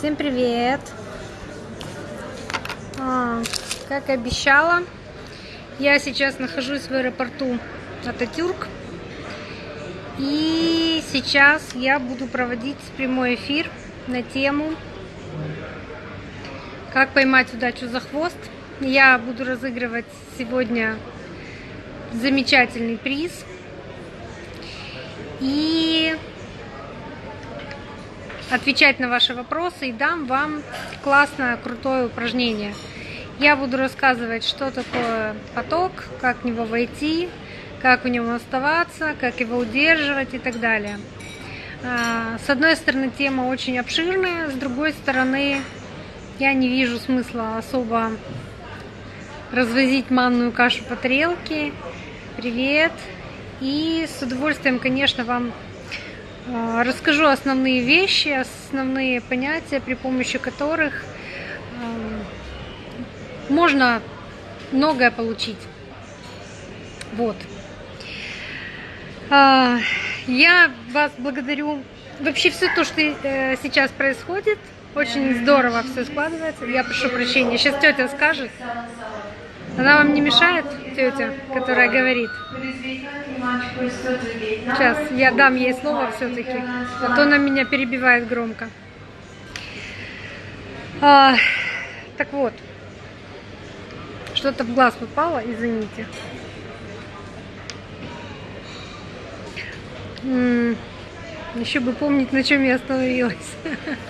Всем привет! А, как и обещала, я сейчас нахожусь в аэропорту Ататюрк. И сейчас я буду проводить прямой эфир на тему «Как поймать удачу за хвост». Я буду разыгрывать сегодня замечательный приз. И отвечать на ваши вопросы и дам вам классное, крутое упражнение. Я буду рассказывать, что такое поток, как в него войти, как в нем оставаться, как его удерживать и так далее. А, с одной стороны, тема очень обширная, с другой стороны, я не вижу смысла особо развозить манную кашу по тарелке. Привет! И с удовольствием, конечно, вам расскажу основные вещи, основные понятия, при помощи которых можно многое получить. Вот. А, я вас благодарю. Вообще все то, что э, сейчас происходит, очень здорово все складывается. Я прошу прощения. Сейчас тетя скажет. Она вам не мешает, тетя, которая говорит? Сейчас я дам ей слово все-таки, а то она меня перебивает громко. А, так вот, что-то в глаз попало, извините. Еще бы помнить, на чем я остановилась.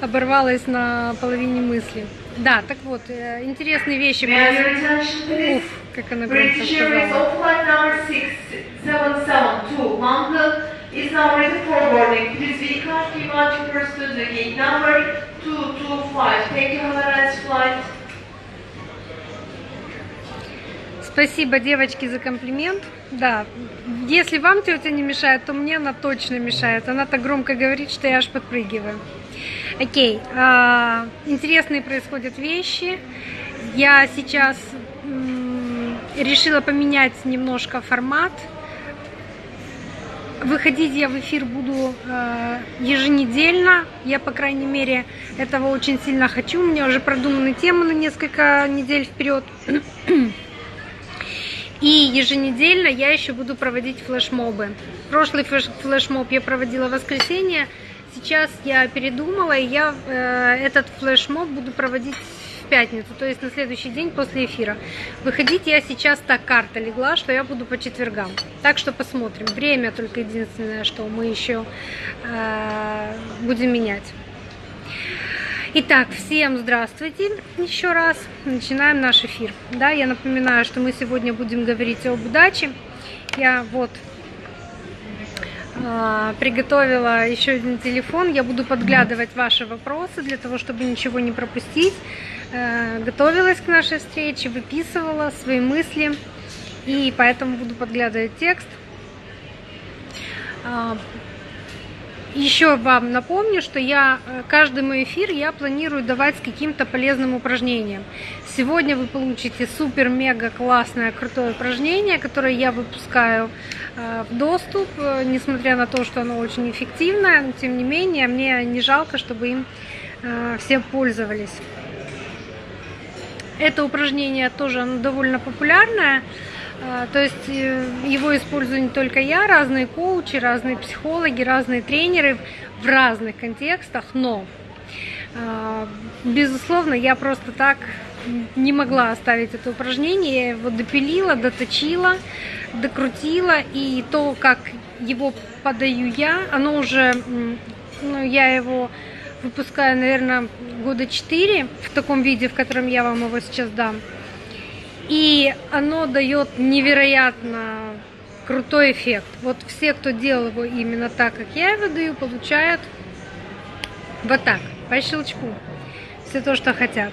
Оборвалась на половине мысли. Да, так вот, э, интересные вещи. Уф, как она громко сказала. is now ready for boarding. Please be kind to much first to the gate number 225. Thank you, have a nice flight. Спасибо, девочки, за комплимент. Да, если вам тетя не мешает, то мне она точно мешает. Она так громко говорит, что я аж подпрыгиваю. Окей, а, интересные происходят вещи. Я сейчас решила поменять немножко формат. Выходить я в эфир буду э, еженедельно. Я, по крайней мере, этого очень сильно хочу. У меня уже продуманы темы на несколько недель вперед. И еженедельно я еще буду проводить флешмобы. Прошлый флешмоб я проводила в воскресенье. Сейчас я передумала, и я э, этот флешмоб буду проводить в пятницу, то есть на следующий день после эфира. Выходить я сейчас так карта легла, что я буду по четвергам. Так что посмотрим. Время только единственное, что мы еще э, будем менять. Итак, всем здравствуйте еще раз. Начинаем наш эфир. Да, я напоминаю, что мы сегодня будем говорить об удаче. Я вот приготовила еще один телефон. Я буду подглядывать ваши вопросы для того, чтобы ничего не пропустить. Э, готовилась к нашей встрече, выписывала свои мысли. И поэтому буду подглядывать текст. Еще вам напомню, что я э, каждый мой эфир я планирую давать с каким-то полезным упражнением. Сегодня вы получите супер-мега классное крутое упражнение, которое я выпускаю э, в доступ, э, несмотря на то, что оно очень эффективное, но тем не менее мне не жалко, чтобы им все пользовались. Это упражнение тоже оно довольно популярное. А, то есть э, его использую не только я, разные коучи, разные психологи, разные тренеры в разных контекстах, но, а, безусловно, я просто так не могла оставить это упражнение, я его допилила, доточила, докрутила, и то, как его подаю я, оно уже, ну, я его выпускаю, наверное, года 4 в таком виде, в котором я вам его сейчас дам. И оно дает невероятно крутой эффект. Вот все, кто делал его именно так, как я его даю, получают вот так, по щелчку. Все то, что хотят.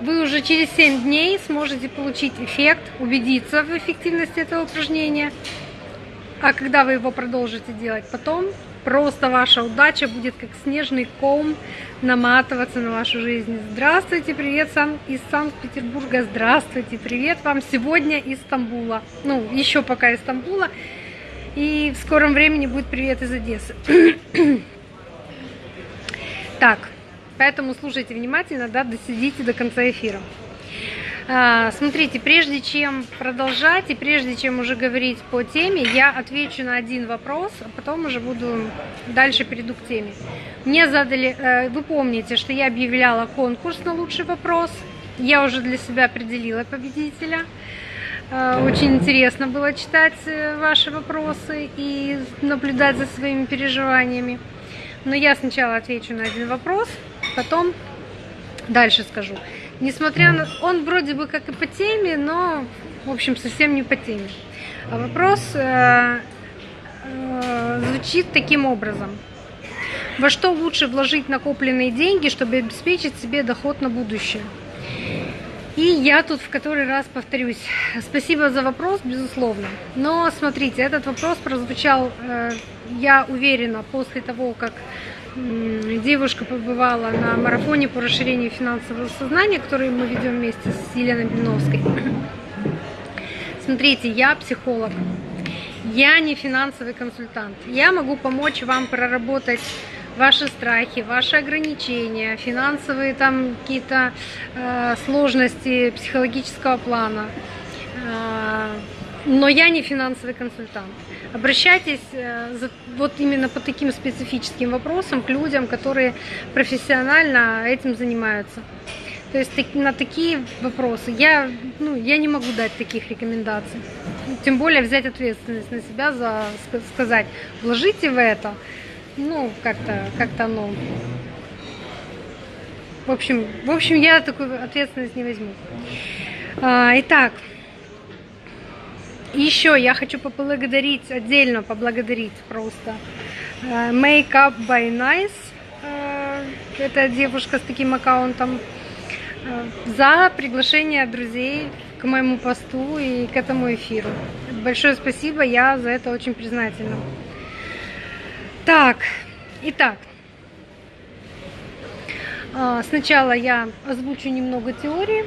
Вы уже через 7 дней сможете получить эффект, убедиться в эффективности этого упражнения. А когда вы его продолжите делать потом, просто ваша удача будет как снежный ком наматываться на вашу жизнь. Здравствуйте, привет сам из Санкт-Петербурга, здравствуйте, привет вам сегодня из Стамбула, ну, еще пока из Стамбула, и в скором времени будет привет из Одессы. Так, поэтому слушайте внимательно, да, досидите до конца эфира. А, смотрите, прежде чем продолжать и прежде чем уже говорить по теме, я отвечу на один вопрос, а потом уже буду дальше перейду к теме. Мне задали, э, вы помните, что я объявляла конкурс на лучший вопрос. Я уже для себя определила победителя. Э, очень интересно было читать э, ваши вопросы и наблюдать за своими переживаниями. Но я сначала отвечу на один вопрос, потом дальше скажу. Несмотря на... Он вроде бы как и по теме, но, в общем, совсем не по теме. А вопрос э, э, звучит таким образом. Во что лучше вложить накопленные деньги, чтобы обеспечить себе доход на будущее? И я тут в который раз повторюсь. Спасибо за вопрос, безусловно. Но смотрите, этот вопрос прозвучал, э, я уверена, после того, как девушка побывала на марафоне по расширению финансового сознания, который мы ведем вместе с Еленой Блиновской. Смотрите, я психолог, я не финансовый консультант. Я могу помочь вам проработать ваши страхи, ваши ограничения, финансовые там какие-то э, сложности психологического плана. Э, но я не финансовый консультант. Обращайтесь э, вот именно по таким специфическим вопросам к людям, которые профессионально этим занимаются. То есть на такие вопросы я, ну, я не могу дать таких рекомендаций. Тем более взять ответственность на себя за сказать, вложите в это, ну, как-то как, -то, оно... В общем, в общем, я такую ответственность не возьму. А, еще я хочу поблагодарить, отдельно поблагодарить просто э, Make Up by Nice. Э, это девушка с таким аккаунтом. Э, за приглашение друзей к моему посту и к этому эфиру. Большое спасибо, я за это очень признательна. Так, итак, сначала я озвучу немного теории,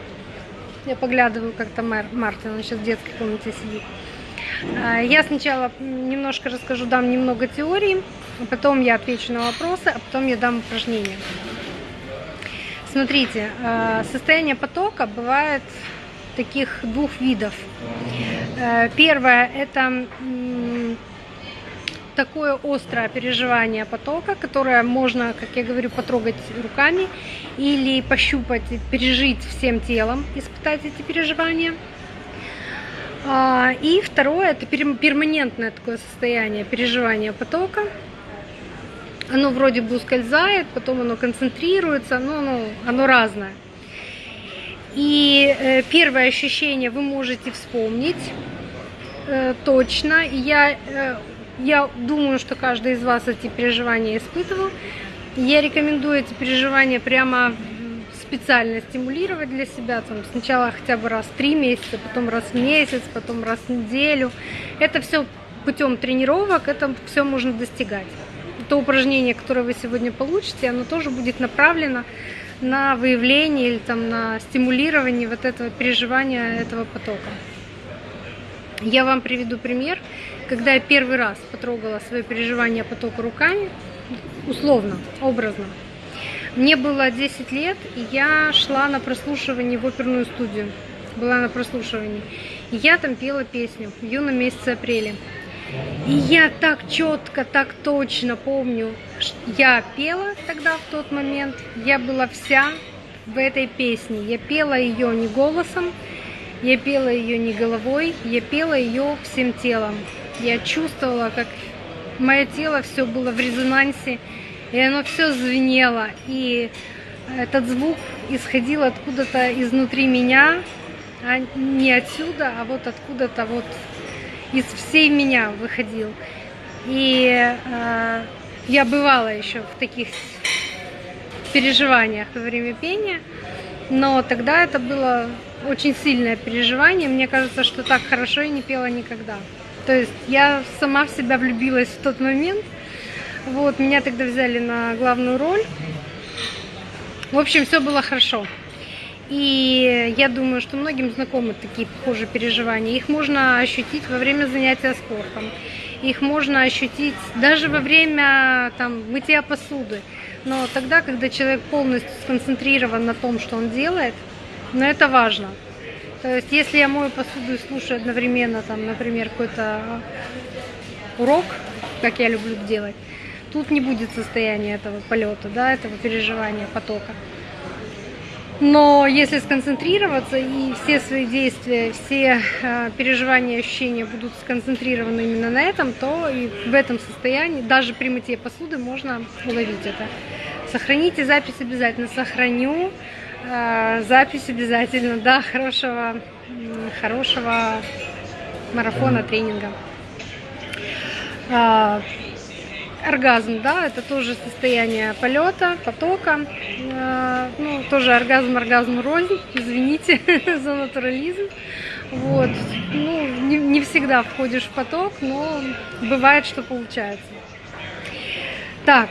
я поглядываю, как там Мартин, он сейчас в детской комнате сидит. А, я сначала немножко расскажу, дам немного теории, потом я отвечу на вопросы, а потом я дам упражнения. Смотрите, а, состояние потока бывает таких двух видов. Э, первое – это такое острое переживание потока, которое можно, как я говорю, потрогать руками или пощупать, пережить всем телом, испытать эти переживания. А, и второе, это перманентное такое состояние переживания потока. Оно вроде бы ускользает, потом оно концентрируется, но оно, оно разное. И э, первое ощущение вы можете вспомнить э, точно. Я э, я думаю, что каждый из вас эти переживания испытывал. Я рекомендую эти переживания прямо специально стимулировать для себя. Там, сначала хотя бы раз в три месяца, потом раз в месяц, потом раз в неделю. Это все путем тренировок, это все можно достигать. То упражнение, которое вы сегодня получите, оно тоже будет направлено на выявление или там, на стимулирование вот этого переживания этого потока. Я вам приведу пример когда я первый раз потрогала свое переживание потока руками, условно, образно, мне было 10 лет, и я шла на прослушивание в оперную студию. Была на прослушивании. И я там пела песню в юном месяце апреля. И я так четко, так точно помню, я пела тогда в тот момент, я была вся в этой песне. Я пела ее не голосом, я пела ее не головой, я пела ее всем телом. Я чувствовала, как мое тело все было в резонансе, и оно все звенело. И этот звук исходил откуда-то изнутри меня, а не отсюда, а вот откуда-то вот из всей меня выходил. И э, я бывала еще в таких переживаниях во время пения, но тогда это было очень сильное переживание. Мне кажется, что так хорошо я не пела никогда. То есть я сама в себя влюбилась в тот момент. Вот, меня тогда взяли на главную роль. В общем, все было хорошо. И я думаю, что многим знакомы такие похожие переживания. Их можно ощутить во время занятия спортом. Их можно ощутить даже во время там, мытья посуды. но тогда, когда человек полностью сконцентрирован на том, что он делает, но это важно. То есть, если я мою посуду и слушаю одновременно, там, например, какой-то урок, как я люблю делать, тут не будет состояния этого полета, да, этого переживания потока. Но если сконцентрироваться и все свои действия, все э, переживания, ощущения будут сконцентрированы именно на этом, то и в этом состоянии, даже при мытье посуды, можно уловить это. Сохраните запись обязательно. Сохраню запись обязательно. Да, хорошего, хорошего марафона, тренинга. Э, оргазм, да, это тоже состояние полета, потока. Э, ну, тоже оргазм, оргазм рознь, извините за натурализм. Вот. Ну, не, не всегда входишь в поток, но бывает, что получается. Так,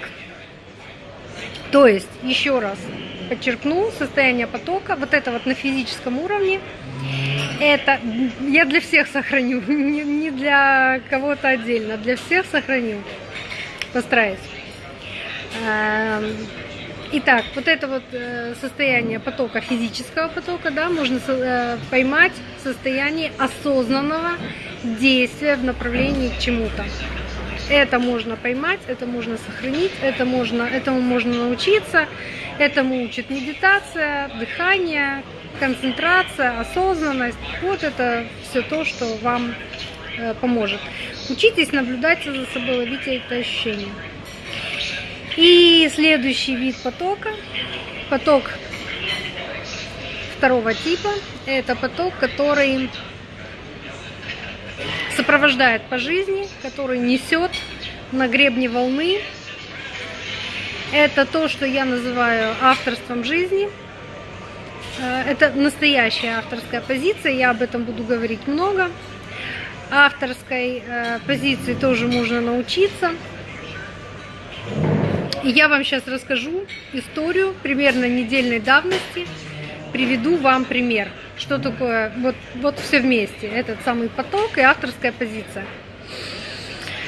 то есть, еще раз подчеркну, состояние потока, вот это вот на физическом уровне, это я для всех сохраню, не, не для кого-то отдельно, для всех сохраню постараюсь. Эм, итак, вот это вот э, состояние потока, физического потока, да, можно э, поймать состояние осознанного действия в направлении к чему-то. Это можно поймать, это можно сохранить, это можно, этому можно научиться. Этому учит медитация, дыхание, концентрация, осознанность. Вот это все то, что вам э, поможет. Учитесь наблюдать за собой, ловите это ощущение. И следующий вид потока, поток второго типа, это поток, который сопровождает по жизни, который несет на гребне волны. Это то, что я называю авторством жизни. Э, это настоящая авторская позиция, я об этом буду говорить много авторской э, позиции тоже можно научиться. Я вам сейчас расскажу историю примерно недельной давности. Приведу вам пример, что такое вот, вот все вместе, этот самый поток и авторская позиция.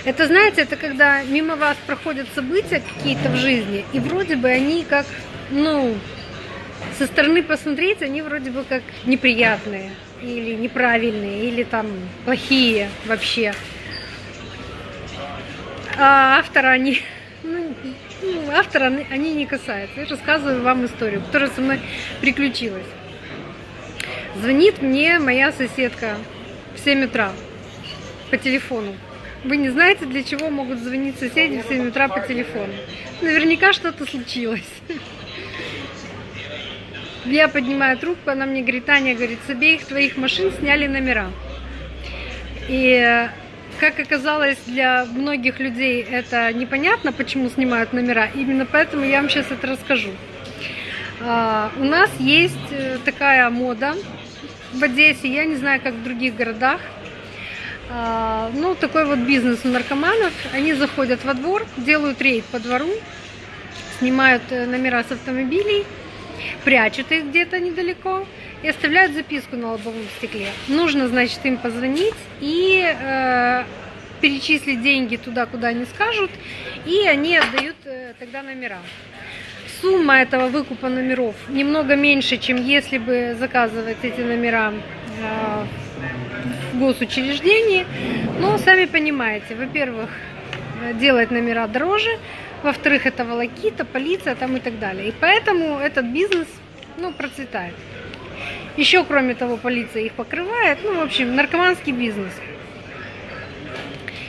Это, знаете, это когда мимо вас проходят события какие-то в жизни, и вроде бы они как, ну, со стороны посмотреть, они вроде бы как неприятные или неправильные, или там плохие вообще. А автора они, ну, автора они не касаются. Я рассказываю вам историю, которая со мной приключилась. Звонит мне моя соседка в 7 утра по телефону. Вы не знаете, для чего могут звонить соседи в 7 утра по телефону. Наверняка что-то случилось. Я поднимаю трубку, она мне говорит, Таня, говорит, с обеих твоих машин сняли номера. И как оказалось, для многих людей это непонятно, почему снимают номера. Именно поэтому я вам сейчас это расскажу. А, у нас есть э, такая мода в Одессе, я не знаю, как в других городах. А, ну, такой вот бизнес у наркоманов. Они заходят во двор, делают рейд по двору, снимают э, номера с автомобилей, прячут их где-то недалеко и оставляют записку на лобовом стекле. Нужно, значит, им позвонить и э, перечислить деньги туда, куда они скажут, и они отдают э, тогда номера. Сумма этого выкупа номеров немного меньше, чем если бы заказывать эти номера э, в госучреждении. Но сами понимаете, во-первых, э, делать номера дороже, во-вторых, это волокита, полиция там и так далее. И поэтому этот бизнес ну, процветает. Еще, кроме того, полиция их покрывает. Ну, в общем, наркоманский бизнес.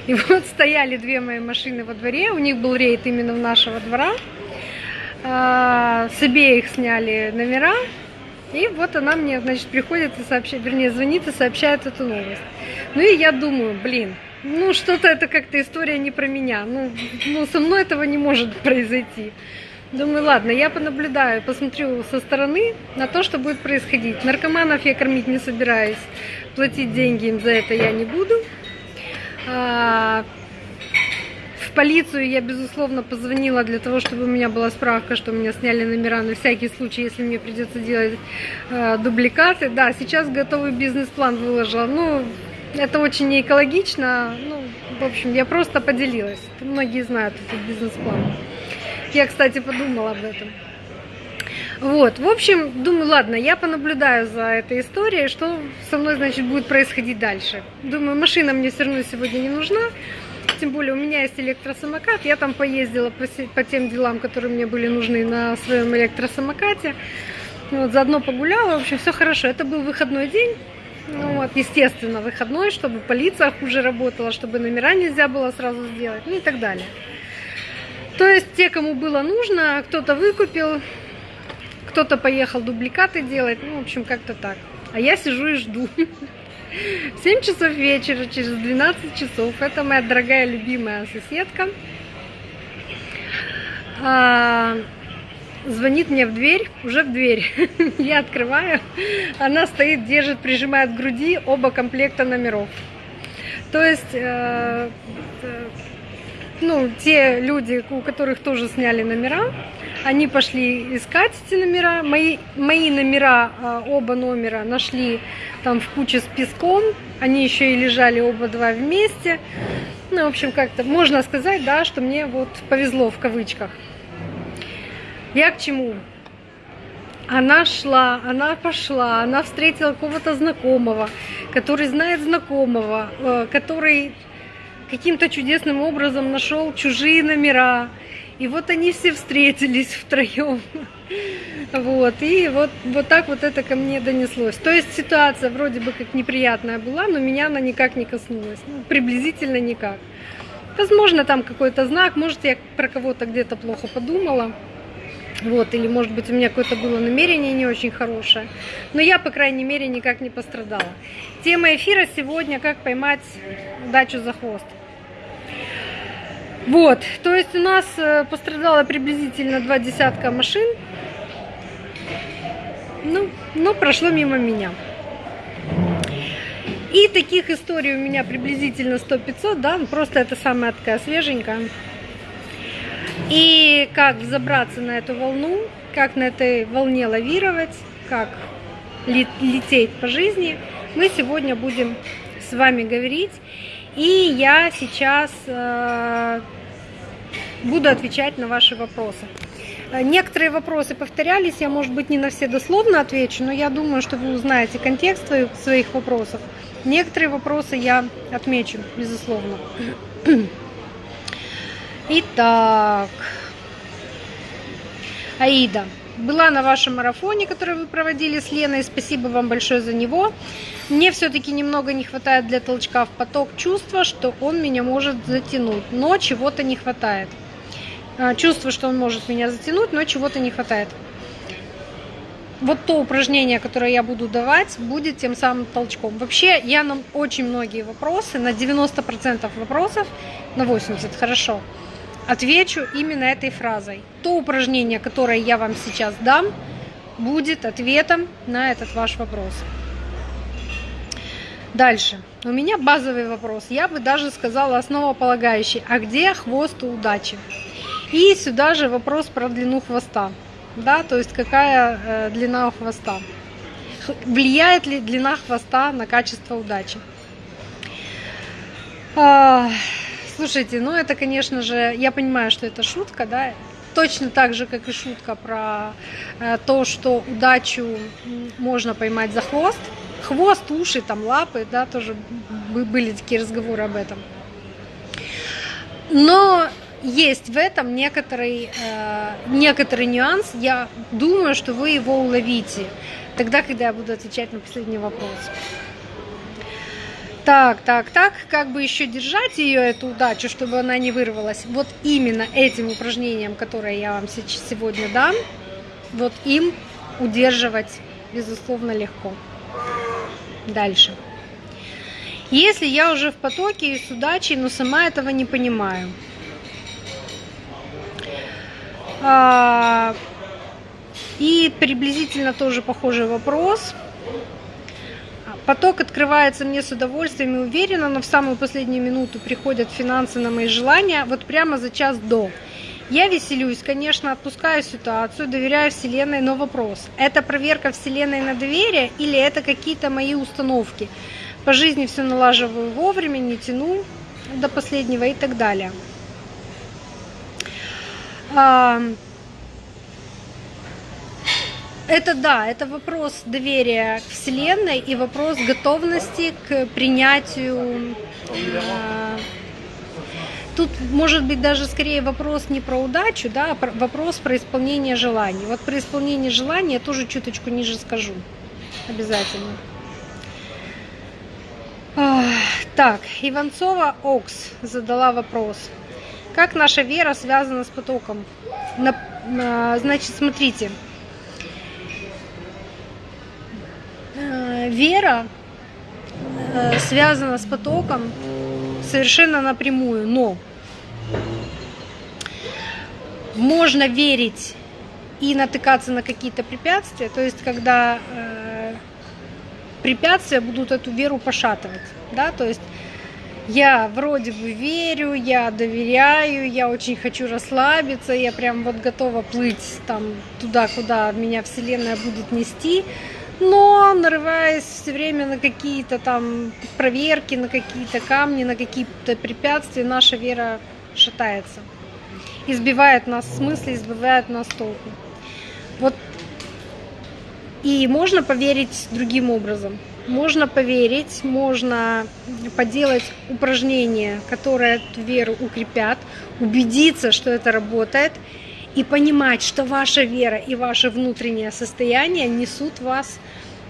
И вот стояли две мои машины во дворе, у них был рейд именно в нашего двора. А, с обеих сняли номера, и вот она мне, значит, приходит и сообщает, вернее, звонит и сообщает эту новость. Ну и я думаю, блин, ну, что-то это как-то история не про меня. Ну, ну, со мной этого не может произойти. Думаю, ладно, я понаблюдаю, посмотрю со стороны на то, что будет происходить. Наркоманов я кормить не собираюсь, платить деньги им за это я не буду. А, в полицию я, безусловно, позвонила для того, чтобы у меня была справка, что меня сняли номера на всякий случай, если мне придется делать э, дубликаты. Да, сейчас готовый бизнес-план выложила. Ну, это очень не экологично. Ну, в общем, я просто поделилась. Многие знают этот бизнес-план. Я, кстати, подумала об этом. Вот, в общем, думаю, ладно, я понаблюдаю за этой историей, что со мной, значит, будет происходить дальше. Думаю, машина мне все равно сегодня не нужна, тем более у меня есть электросамокат, я там поездила по, тем делам, которые мне были нужны на своем электросамокате. Вот, заодно погуляла, в общем, все хорошо. Это был выходной день, ну, вот, естественно, выходной, чтобы полиция хуже работала, чтобы номера нельзя было сразу сделать, ну и так далее. То есть те, кому было нужно, кто-то выкупил, кто-то поехал дубликаты делать, ну, в общем, как-то так. А я сижу и жду. 7 часов вечера, через 12 часов. Это моя дорогая, любимая соседка. А, звонит мне в дверь, уже в дверь. Я открываю. Она стоит, держит, прижимает к груди оба комплекта номеров. То есть, э, э, ну, те люди, у которых тоже сняли номера, они пошли искать эти номера. Мои, мои номера, а, оба номера нашли там в куче с песком. Они еще и лежали оба два вместе. Ну, в общем, как-то можно сказать, да, что мне вот повезло в кавычках. Я к чему? Она шла, она пошла, она встретила какого-то знакомого, который знает знакомого, э, который каким-то чудесным образом нашел чужие номера, и вот они все встретились втроем. Вот, и вот, вот так вот это ко мне донеслось. То есть ситуация вроде бы как неприятная была, но меня она никак не коснулась. Ну, приблизительно никак. Возможно, там какой-то знак, может, я про кого-то где-то плохо подумала. Вот, или, может быть, у меня какое-то было намерение не очень хорошее. Но я, по крайней мере, никак не пострадала. Тема эфира сегодня «Как поймать удачу за хвост». Вот, то есть у нас э, пострадало приблизительно два десятка машин. Ну, но прошло мимо меня. И таких историй у меня приблизительно 100-500, да, просто это самая такая свеженькая. И как взобраться на эту волну, как на этой волне лавировать, как лететь по жизни, мы сегодня будем с вами говорить. И я сейчас э, буду отвечать на ваши вопросы. Э, некоторые вопросы повторялись, я, может быть, не на все дословно отвечу, но я думаю, что вы узнаете контекст своих вопросов. Некоторые вопросы я отмечу, безусловно. Итак, Аида была на вашем марафоне, который вы проводили с Леной. Спасибо вам большое за него. Мне все-таки немного не хватает для толчка в поток чувства, что он меня может затянуть, но чего-то не хватает. А, чувство, что он может меня затянуть, но чего-то не хватает. Вот то упражнение, которое я буду давать, будет тем самым толчком. Вообще, я на очень многие вопросы, на 90% вопросов, на 80, хорошо, отвечу именно этой фразой. То упражнение, которое я вам сейчас дам, будет ответом на этот ваш вопрос. Дальше. У меня базовый вопрос. Я бы даже сказала основополагающий. А где хвост у удачи? И сюда же вопрос про длину хвоста. Да, то есть какая э, длина хвоста. Влияет ли длина хвоста на качество удачи? Слушайте, ну это, конечно же, я понимаю, что это шутка, да, точно так же, как и шутка про э, то, что удачу можно поймать за хвост. Хвост, уши, там лапы, да, тоже были такие разговоры об этом. Но есть в этом некоторый, э, некоторый нюанс. Я думаю, что вы его уловите тогда, когда я буду отвечать на последний вопрос. Так, так, так, как бы еще держать ее, эту удачу, чтобы она не вырвалась. Вот именно этим упражнением, которое я вам сегодня дам, вот им удерживать, безусловно, легко. Дальше. Если я уже в потоке и с удачей, но сама этого не понимаю. А, и приблизительно тоже похожий вопрос – Поток открывается мне с удовольствием и уверенно, но в самую последнюю минуту приходят финансы на мои желания, вот прямо за час до. Я веселюсь, конечно, отпускаю ситуацию, доверяю Вселенной, но вопрос, это проверка Вселенной на доверие или это какие-то мои установки? По жизни все налаживаю вовремя, не тяну до последнего и так далее. Это да, это вопрос доверия к Вселенной и вопрос готовности к принятию. Э, тут может быть даже скорее вопрос не про удачу, да, а вопрос про исполнение желаний. Вот про исполнение желаний я тоже чуточку ниже скажу. Обязательно. Так, Иванцова Окс задала вопрос. Как наша вера связана с потоком? Значит, смотрите, Э, вера э, связана с потоком совершенно напрямую, но можно верить и натыкаться на какие-то препятствия, то есть когда э, препятствия будут эту веру пошатывать, да, то есть я вроде бы верю, я доверяю, я очень хочу расслабиться, я прям вот готова плыть там туда, куда меня Вселенная будет нести, но нарываясь все время на какие-то там проверки, на какие-то камни, на какие-то препятствия, наша вера шатается. Избивает нас в смысле, избивает нас толку. Вот и можно поверить другим образом. Можно поверить, можно поделать упражнения, которые эту веру укрепят, убедиться, что это работает, и понимать, что ваша вера и ваше внутреннее состояние несут вас,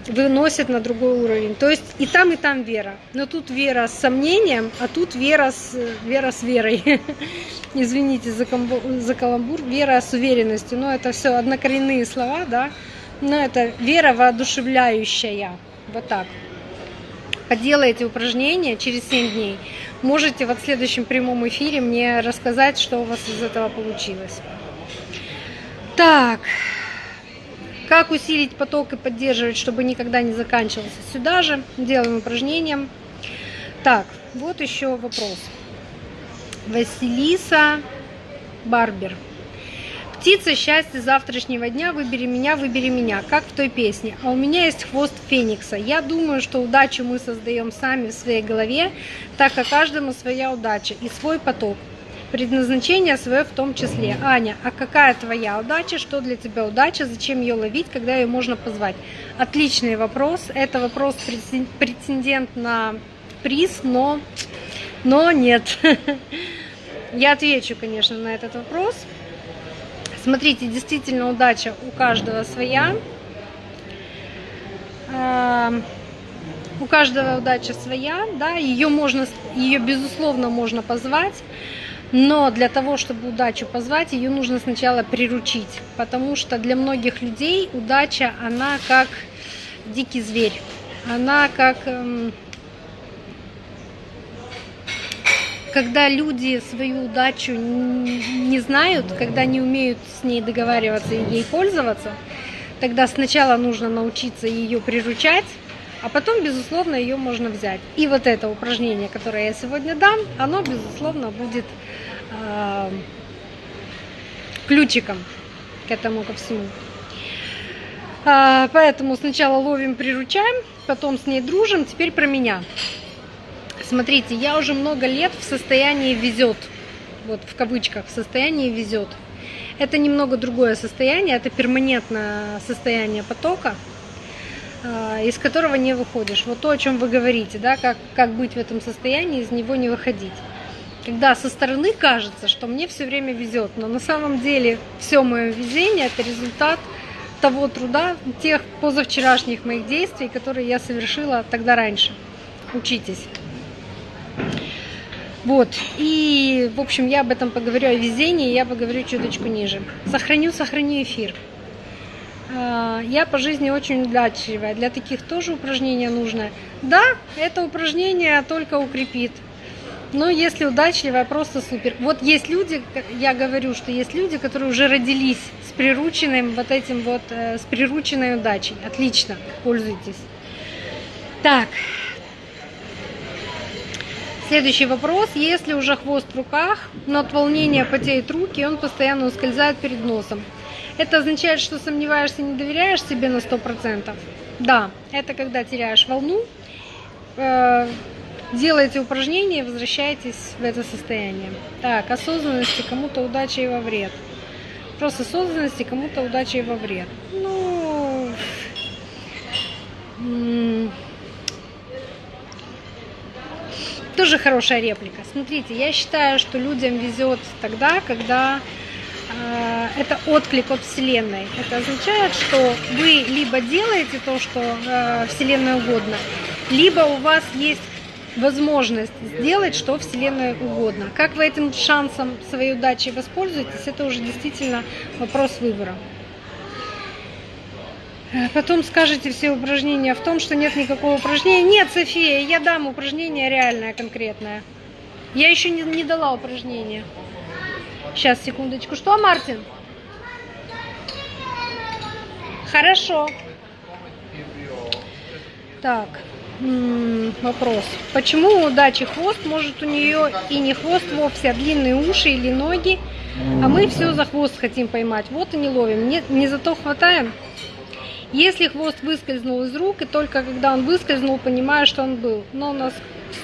выносят на другой уровень. То есть и там, и там вера. Но тут вера с сомнением, а тут вера с, вера с верой. Извините за, комбо, за каламбур. Вера с уверенностью. Но это все однокоренные слова, да. Но это вера воодушевляющая. Вот так. Поделайте упражнения через 7 дней. Можете вот в следующем прямом эфире мне рассказать, что у вас из этого получилось. Так, как усилить поток и поддерживать, чтобы никогда не заканчивался? Сюда же делаем упражнение. Так, вот еще вопрос. Василиса Барбер. Птица счастья завтрашнего дня, выбери меня, выбери меня, как в той песне. А у меня есть хвост феникса. Я думаю, что удачу мы создаем сами в своей голове, так как каждому своя удача и свой поток предназначение свое в том числе. Аня, а какая твоя удача? Что для тебя удача? Зачем ее ловить, когда ее можно позвать? Отличный вопрос. Это вопрос претендент на приз, но, но нет. Я отвечу, конечно, на этот вопрос. Смотрите, действительно удача у каждого своя. У каждого удача своя, да, ее можно, ее безусловно можно позвать. Но для того, чтобы удачу позвать, ее нужно сначала приручить, потому что для многих людей удача, она как дикий зверь, она как... Эм, когда люди свою удачу не знают, когда не умеют с ней договариваться и ей пользоваться, тогда сначала нужно научиться ее приручать, а потом, безусловно, ее можно взять. И вот это упражнение, которое я сегодня дам, оно, безусловно, будет э, ключиком к этому ко всему. Э, поэтому сначала ловим, приручаем, потом с ней дружим. Теперь про меня. Смотрите, я уже много лет в состоянии везет. Вот в кавычках, в состоянии везет. Это немного другое состояние, это перманентное состояние потока. А, из которого не выходишь. Вот то, о чем вы говорите, да, как, как быть в этом состоянии, из него не выходить. Когда со стороны кажется, что мне все время везет, но на самом деле все мое везение это результат того труда, тех позавчерашних моих действий, которые я совершила тогда раньше. Учитесь. Вот, и, в общем, я об этом поговорю о везении, я поговорю чуточку ниже. Сохраню, сохраню эфир. А, я по жизни очень удачливая. Для таких тоже упражнение нужно. Да, это упражнение только укрепит. Но если удачливая, просто супер. Вот есть люди, я говорю, что есть люди, которые уже родились с прирученным вот этим вот, э, с прирученной удачей. Отлично, пользуйтесь. Так. Следующий вопрос. Если уже хвост в руках, но от волнения потеют руки, он постоянно ускользает перед носом. Это означает, что сомневаешься, не доверяешь себе на 100%? Да, это когда теряешь волну, э, делаете упражнения и возвращаетесь в это состояние. Так, осознанности кому-то удача и во вред. вопрос осознанности, кому-то удачи и во вред. Ну, тоже хорошая реплика. Смотрите, я считаю, что людям везет тогда, когда э, это отклик от Вселенной. Это означает, что вы либо делаете то, что э, Вселенной угодно, либо у вас есть возможность сделать, что Вселенной угодно. Как вы этим шансом своей удачи воспользуетесь, это уже действительно вопрос выбора. Потом скажете все упражнения в том, что нет никакого упражнения. Нет, София, я дам упражнение реальное, конкретное. Я еще не, не дала упражнение. Сейчас, секундочку. Что, Мартин? Хорошо. Так, вопрос. Почему у удачи хвост, может у нее и не хвост вовсе, а длинные уши или ноги, а мы все за хвост хотим поймать. Вот и не ловим. Не, не зато хватаем. Если хвост выскользнул из рук, и только когда он выскользнул, понимаю, что он был. Но у нас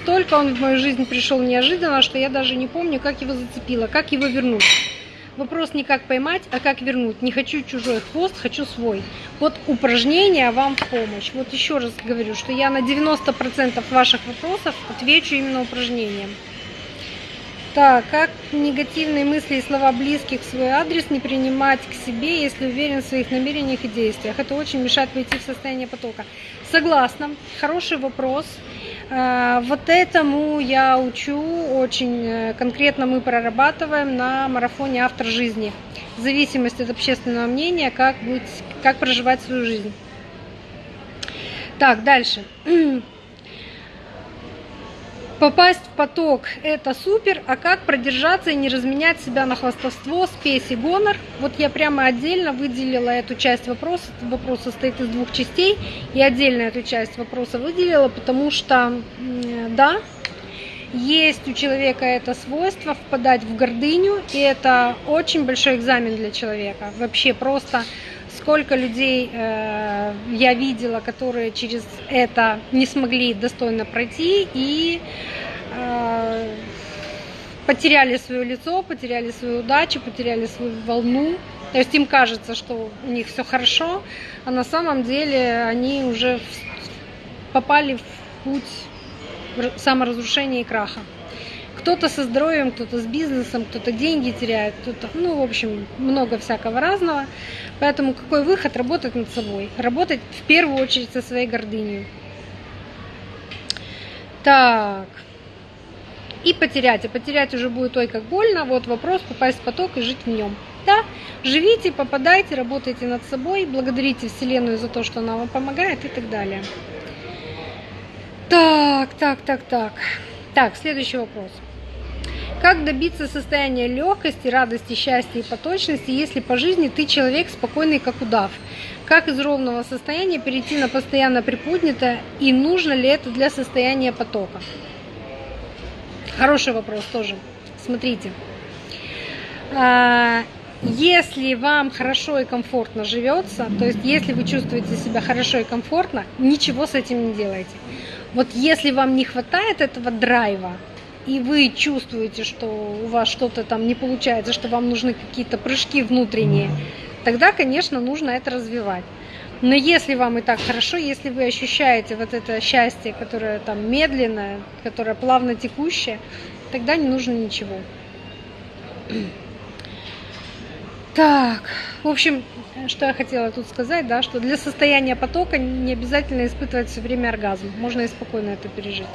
столько он в мою жизнь пришел неожиданно, что я даже не помню, как его зацепило, как его вернуть. Вопрос не как поймать, а как вернуть. Не хочу чужой хвост, хочу свой. Вот упражнение вам в помощь. Вот еще раз говорю, что я на 90% ваших вопросов отвечу именно упражнением. Так, как негативные мысли и слова близких в свой адрес не принимать к себе, если уверен в своих намерениях и действиях? Это очень мешает войти в состояние потока. Согласна, хороший вопрос. А, вот этому я учу, очень э, конкретно мы прорабатываем на марафоне «Автор жизни». В зависимости от общественного мнения, как, быть, как проживать свою жизнь. Так, дальше. Попасть в поток – это супер, а как продержаться и не разменять себя на хвастовство, спесь и гонор? Вот я прямо отдельно выделила эту часть вопроса. Вопрос состоит из двух частей. И отдельно эту часть вопроса выделила, потому что, да, есть у человека это свойство впадать в гордыню, и это очень большой экзамен для человека. Вообще просто сколько людей э, я видела, которые через это не смогли достойно пройти и э, потеряли свое лицо, потеряли свою удачу, потеряли свою волну. То есть им кажется, что у них все хорошо, а на самом деле они уже попали в путь саморазрушения и краха. Кто-то со здоровьем, кто-то с бизнесом, кто-то деньги теряет, кто-то, ну, в общем, много всякого разного. Поэтому какой выход? Работать над собой. Работать в первую очередь со своей гордыней. Так. И потерять. А потерять уже будет ой как больно. Вот вопрос попасть в поток и жить в нем. Да, живите, попадайте, работайте над собой, благодарите Вселенную за то, что она вам помогает и так далее. Так, так, так, так. Так, следующий вопрос. Как добиться состояния легкости, радости, счастья и поточности, если по жизни ты человек спокойный, как удав? Как из ровного состояния перейти на постоянно приподнятое и нужно ли это для состояния потока? Хороший вопрос тоже. Смотрите. А, если вам хорошо и комфортно живется, то есть если вы чувствуете себя хорошо и комфортно, ничего с этим не делайте. Вот если вам не хватает этого драйва, и вы чувствуете, что у вас что-то там не получается, что вам нужны какие-то прыжки внутренние, тогда, конечно, нужно это развивать. Но если вам и так хорошо, если вы ощущаете вот это счастье, которое там медленное, которое плавно текущее, тогда не нужно ничего. Так, в общем, что я хотела тут сказать, да, что для состояния потока не обязательно испытывать все время оргазм. Можно и спокойно это пережить.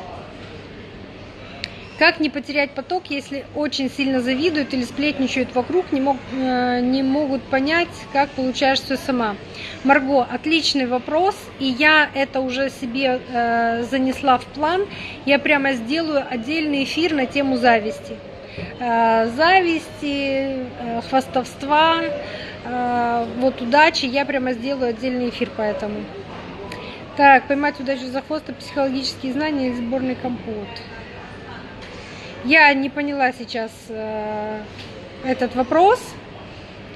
Как не потерять поток, если очень сильно завидуют или сплетничают вокруг, не, мог, э, не могут понять, как получаешь все сама? Марго, отличный вопрос, и я это уже себе э, занесла в план. Я прямо сделаю отдельный эфир на тему зависти. Э, зависти, э, хвастовства, э, вот удачи. Я прямо сделаю отдельный эфир по этому. Так, поймать удачу за хвост, психологические знания или сборный компот. Я не поняла сейчас э, этот вопрос.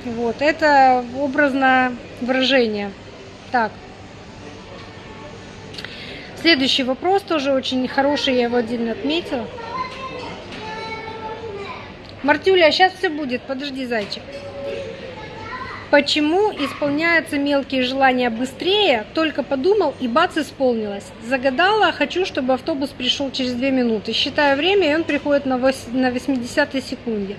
Вот, это образное выражение. Так. Следующий вопрос тоже очень хороший, я его отдельно отметила. Мартюля, сейчас все будет, подожди, зайчик. Почему исполняются мелкие желания быстрее? Только подумал и бац, исполнилось. Загадала, хочу, чтобы автобус пришел через две минуты. Считаю время, и он приходит на 80 секунде.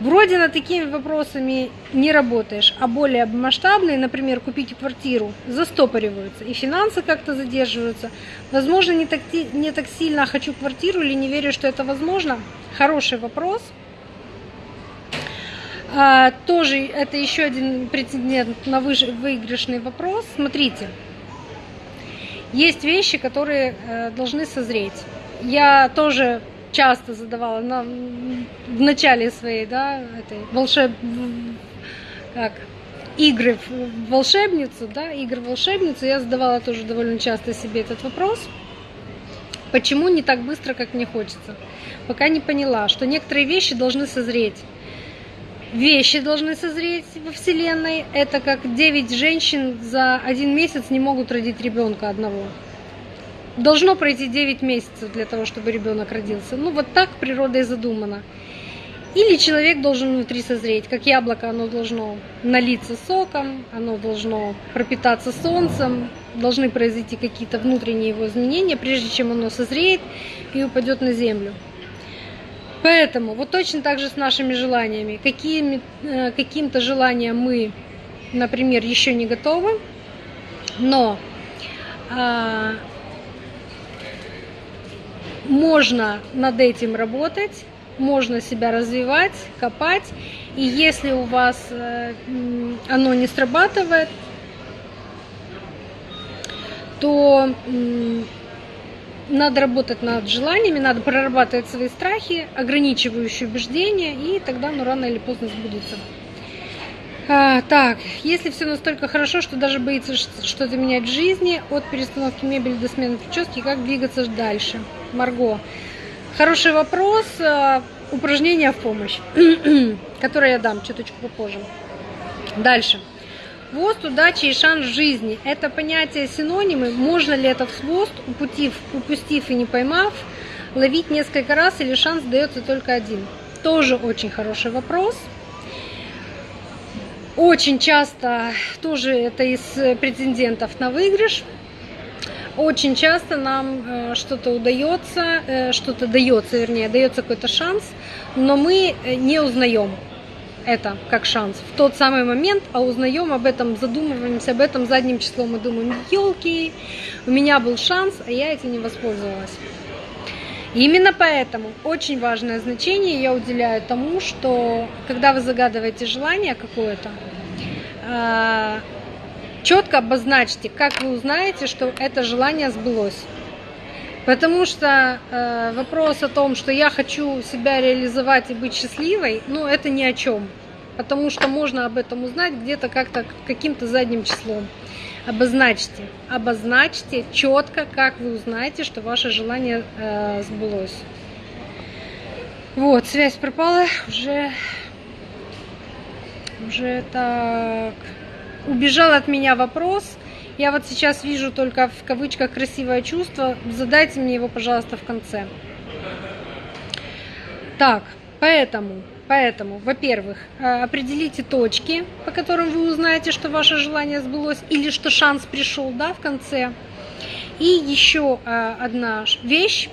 Вроде над такими вопросами не работаешь, а более масштабные, например, купить квартиру, застопориваются, и финансы как-то задерживаются. Возможно, не так, не так сильно хочу квартиру или не верю, что это возможно. Хороший вопрос. А, тоже это еще один прецедент на выигрышный вопрос. Смотрите, есть вещи, которые э, должны созреть. Я тоже часто задавала на, в начале своей, да, этой волшеб... как, игры в волшебницу, да, игры в волшебницу, я задавала тоже довольно часто себе этот вопрос. Почему не так быстро, как мне хочется? Пока не поняла, что некоторые вещи должны созреть. Вещи должны созреть во Вселенной. Это как 9 женщин за один месяц не могут родить ребенка одного должно пройти 9 месяцев для того, чтобы ребенок родился. Ну вот так природа и задумана. Или человек должен внутри созреть, как яблоко, оно должно налиться соком, оно должно пропитаться солнцем, должны произойти какие-то внутренние его изменения, прежде чем оно созреет и упадет на землю. Поэтому вот точно так же с нашими желаниями. Какими, э, каким-то желаниям мы, например, еще не готовы, но а, можно над этим работать, можно себя развивать, копать. И если у вас э, оно не срабатывает, то надо работать над желаниями, надо прорабатывать свои страхи, ограничивающие убеждения, и тогда ну, рано или поздно сбудется. А, так, если все настолько хорошо, что даже боится что-то менять в жизни, от перестановки мебели до смены прически, как двигаться дальше? Марго. Хороший вопрос. А, упражнение в помощь, которое я дам чуточку попозже. Дальше. Хвост, удачи и шанс жизни. Это понятие синонимы. Можно ли этот хвост, упустив, упустив и не поймав, ловить несколько раз или шанс дается только один? Тоже очень хороший вопрос. Очень часто, тоже это из претендентов на выигрыш, очень часто нам э, что-то удается, э, что-то дается, вернее, дается какой-то шанс, но мы э, не узнаем это как шанс в тот самый момент, а узнаем об этом, задумываемся об этом задним числом мы думаем, елки, у меня был шанс, а я этим не воспользовалась. именно поэтому очень важное значение я уделяю тому, что когда вы загадываете желание какое-то, четко обозначьте, как вы узнаете, что это желание сбылось. Потому что э, вопрос о том, что я хочу себя реализовать и быть счастливой, ну это ни о чем. Потому что можно об этом узнать где-то как-то каким-то задним числом. Обозначьте, обозначьте четко, как вы узнаете, что ваше желание э, сбылось. Вот, связь пропала, уже, уже так убежал от меня вопрос. Я вот сейчас вижу только в кавычках красивое чувство. Задайте мне его, пожалуйста, в конце. Так, поэтому, поэтому, во-первых, э, определите точки, по которым вы узнаете, что ваше желание сбылось или что шанс пришел, да, в конце. И еще э, одна вещь.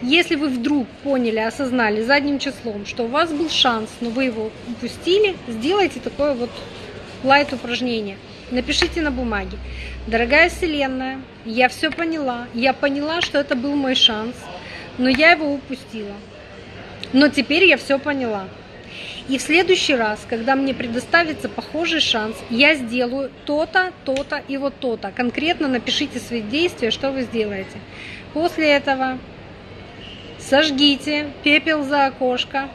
Если вы вдруг поняли, осознали задним числом, что у вас был шанс, но вы его упустили, сделайте такое вот лайт упражнение. Напишите на бумаге. Дорогая Вселенная, я все поняла. Я поняла, что это был мой шанс, но я его упустила. Но теперь я все поняла. И в следующий раз, когда мне предоставится похожий шанс, я сделаю то-то, то-то и вот то-то. Конкретно напишите свои действия, что вы сделаете. После этого сожгите пепел за окошко,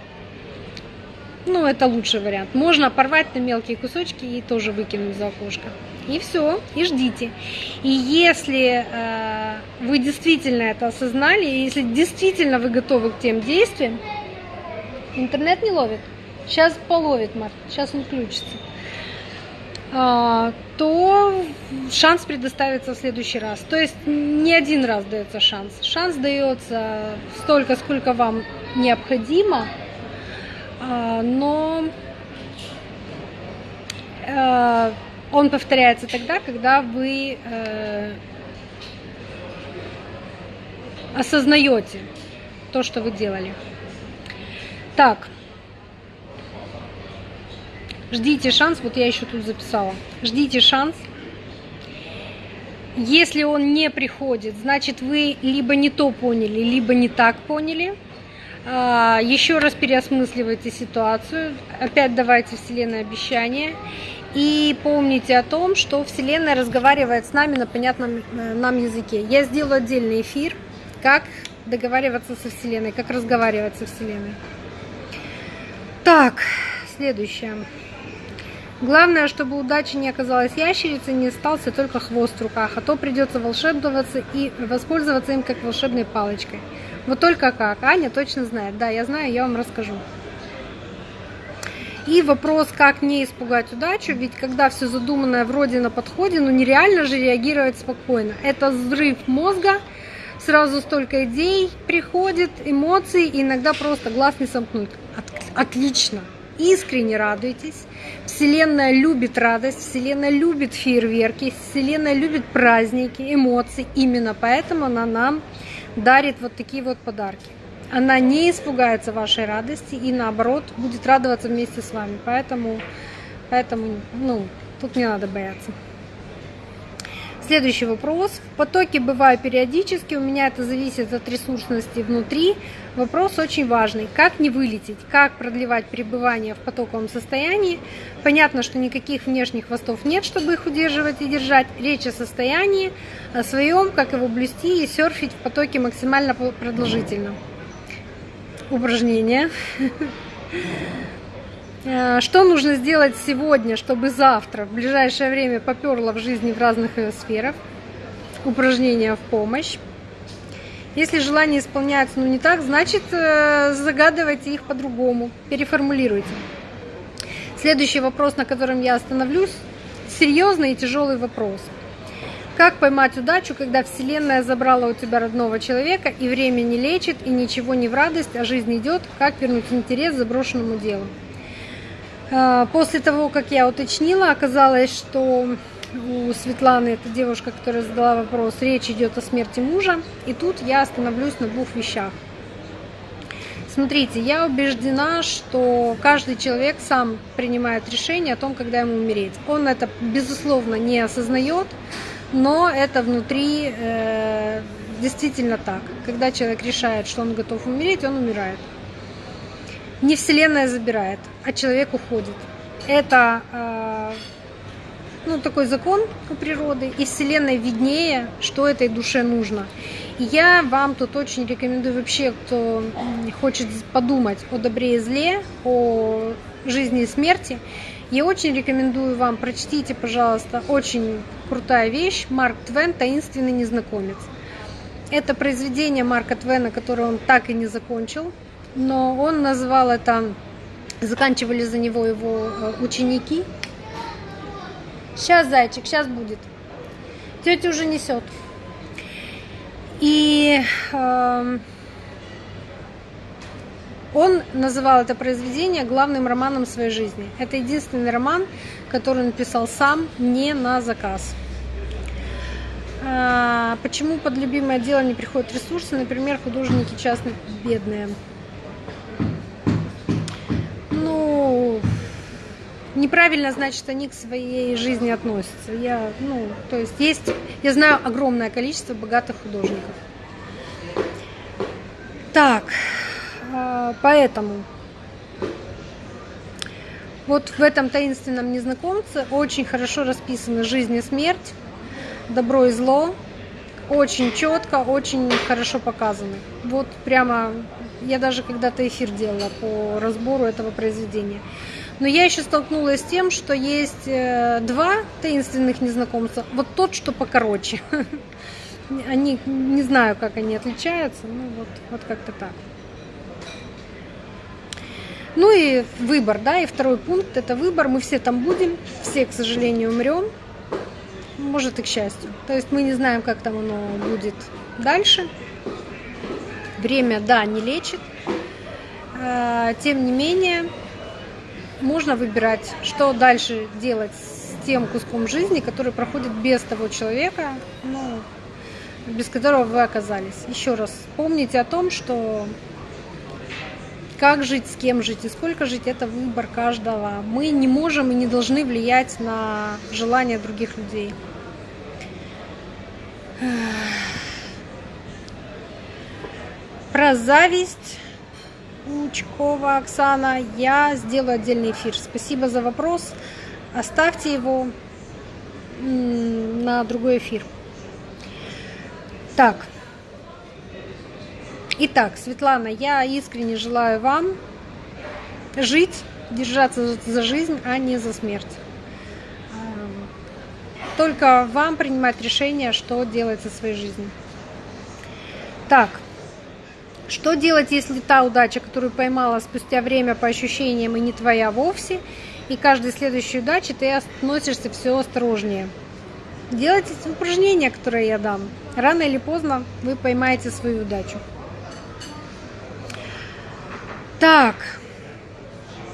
ну, это лучший вариант. Можно порвать на мелкие кусочки и тоже выкинуть за окошко. И все, и ждите. И если э, вы действительно это осознали, и если действительно вы готовы к тем действиям, интернет не ловит. Сейчас половит, Март, сейчас он включится. А, то шанс предоставится в следующий раз. То есть не один раз дается шанс. Шанс дается столько, сколько вам необходимо – но э, он повторяется тогда, когда вы э, осознаете то, что вы делали. Так, ждите шанс, вот я еще тут записала, ждите шанс. Если он не приходит, значит вы либо не то поняли, либо не так поняли. А, еще раз переосмысливайте ситуацию, опять давайте Вселенной обещание. И помните о том, что Вселенная разговаривает с нами на понятном э, нам языке. Я сделаю отдельный эфир, как договариваться со Вселенной, как разговаривать со Вселенной. Так, следующее. Главное, чтобы удача не оказалась ящерицей, не остался только хвост в руках, а то придется волшебствоваться и воспользоваться им как волшебной палочкой. Вот только как? Аня точно знает. Да, я знаю, я вам расскажу. И вопрос, как не испугать удачу, ведь когда все задуманное вроде на подходе, ну нереально же реагировать спокойно. Это взрыв мозга, сразу столько идей приходит, эмоций, и иногда просто глаз не сомкнуть. Отлично, искренне радуйтесь. Вселенная любит радость, Вселенная любит фейерверки, Вселенная любит праздники, эмоции. Именно поэтому она нам дарит вот такие вот подарки она не испугается вашей радости и наоборот будет радоваться вместе с вами. Поэтому, поэтому ну, тут не надо бояться. Следующий вопрос. В потоке бываю периодически, у меня это зависит от ресурсности внутри. Вопрос очень важный. Как не вылететь? Как продлевать пребывание в потоковом состоянии? Понятно, что никаких внешних хвостов нет, чтобы их удерживать и держать. Речь о состоянии, о своем, как его блюсти и серфить в потоке максимально продолжительно упражнения. Э, что нужно сделать сегодня, чтобы завтра, в ближайшее время поперло в жизни в разных сферах? Упражнения в помощь. Если желания исполняются, ну не так, значит э, загадывайте их по-другому, переформулируйте. Следующий вопрос, на котором я остановлюсь, серьезный и тяжелый вопрос – как поймать удачу, когда Вселенная забрала у тебя родного человека, и время не лечит, и ничего не в радость, а жизнь идет? Как вернуть интерес заброшенному делу? А, после того, как я уточнила, оказалось, что у Светланы, это девушка, которая задала вопрос, речь идет о смерти мужа. И тут я остановлюсь на двух вещах. Смотрите, я убеждена, что каждый человек сам принимает решение о том, когда ему умереть. Он это, безусловно, не осознает, но это внутри э, действительно так. Когда человек решает, что он готов умереть, он умирает. Не Вселенная забирает, а человек уходит. Это э, ну, такой закон у природы, и Вселенной виднее, что этой душе нужно. И я вам тут очень рекомендую вообще, кто хочет подумать о добре и зле, о жизни и смерти, я очень рекомендую вам, прочтите, пожалуйста, очень крутая вещь Марк Твен «Таинственный незнакомец». Это произведение Марка Твена, которое он так и не закончил, но он назвал это, заканчивали за него его э, ученики. Сейчас, зайчик, сейчас будет. Тетя уже несет. И э, он называл это произведение главным романом своей жизни. Это единственный роман, который он написал сам, не на заказ. А, почему под любимое дело не приходят ресурсы? Например, художники частные бедные. Ну, неправильно, значит, они к своей жизни относятся. Я, ну, то есть есть, я знаю огромное количество богатых художников. Так, а, поэтому вот в этом таинственном незнакомце очень хорошо расписаны жизнь и смерть, добро и зло, очень четко, очень хорошо показаны. Вот прямо я даже когда-то эфир делала по разбору этого произведения. Но я еще столкнулась с тем, что есть э, два таинственных незнакомца. Вот тот, что покороче. Они, не знаю, как они отличаются, ну вот, вот как-то так. Ну и выбор, да, и второй пункт – это выбор. Мы все там будем, все, к сожалению, умрем, может и к счастью. То есть мы не знаем, как там оно будет дальше. Время, да, не лечит. А, тем не менее, можно выбирать, что дальше делать с тем куском жизни, который проходит без того человека, ну, без которого вы оказались. Еще раз, помните о том, что как жить, с кем жить и сколько жить, это выбор каждого. Мы не можем и не должны влиять на желания других людей. Про зависть Учкова Оксана я сделаю отдельный эфир. Спасибо за вопрос. Оставьте его на другой эфир. Так. Итак, Светлана, я искренне желаю вам жить, держаться за жизнь, а не за смерть. Только вам принимать решение, что делать со своей жизнью. Так, что делать, если та удача, которую поймала спустя время по ощущениям и не твоя вовсе, и каждой следующей удачи ты относишься все осторожнее? Делайте упражнения, которые я дам. Рано или поздно вы поймаете свою удачу. Так,